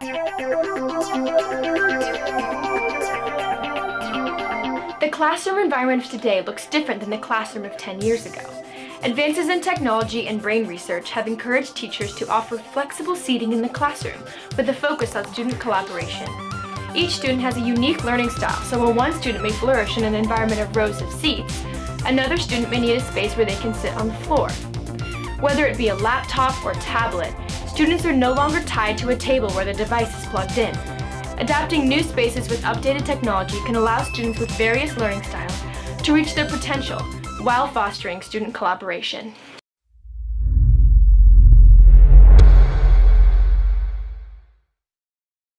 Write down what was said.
The classroom environment of today looks different than the classroom of 10 years ago. Advances in technology and brain research have encouraged teachers to offer flexible seating in the classroom with a focus on student collaboration. Each student has a unique learning style, so while one student may flourish in an environment of rows of seats, another student may need a space where they can sit on the floor. Whether it be a laptop or tablet, students are no longer tied to a table where the device is plugged in. Adapting new spaces with updated technology can allow students with various learning styles to reach their potential while fostering student collaboration.